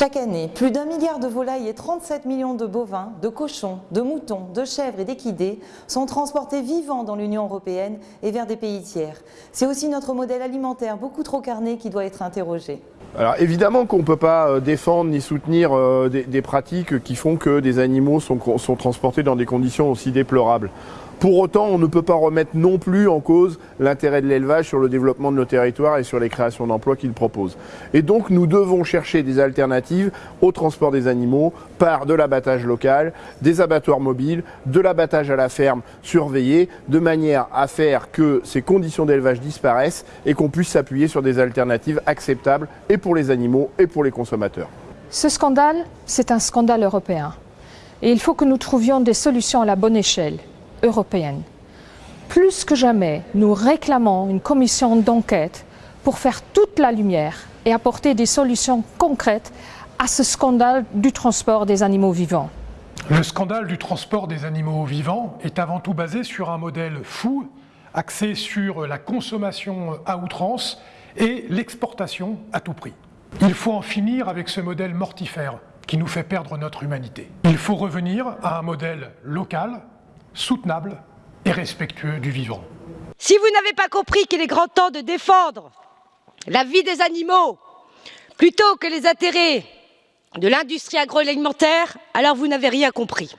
Chaque année, plus d'un milliard de volailles et 37 millions de bovins, de cochons, de moutons, de chèvres et d'équidés sont transportés vivants dans l'Union européenne et vers des pays tiers. C'est aussi notre modèle alimentaire beaucoup trop carné qui doit être interrogé. Alors évidemment qu'on ne peut pas euh, défendre ni soutenir euh, des, des, pratiques qui font que des animaux sont, sont transportés dans des conditions aussi déplorables. Pour autant, on ne peut pas remettre non plus en cause l'intérêt de l'élevage sur le développement de nos territoires et sur les créations d'emplois qu'il propose. Et donc, nous devons chercher des alternatives au transport des animaux par de l'abattage local, des abattoirs mobiles, de l'abattage à la ferme surveillé, de manière à faire que ces conditions d'élevage disparaissent et qu'on puisse s'appuyer sur des alternatives acceptables et pour les animaux et pour les consommateurs. Ce scandale, c'est un scandale européen. Et il faut que nous trouvions des solutions à la bonne échelle européenne. Plus que jamais, nous réclamons une commission d'enquête pour faire toute la lumière et apporter des solutions concrètes à ce scandale du transport des animaux vivants. Le scandale du transport des animaux vivants est avant tout basé sur un modèle fou, axé sur la consommation à outrance et l'exportation à tout prix. Il faut en finir avec ce modèle mortifère qui nous fait perdre notre humanité. Il faut revenir à un modèle local, soutenable et respectueux du vivant. Si vous n'avez pas compris qu'il est grand temps de défendre la vie des animaux plutôt que les intérêts de l'industrie agroalimentaire, alors vous n'avez rien compris.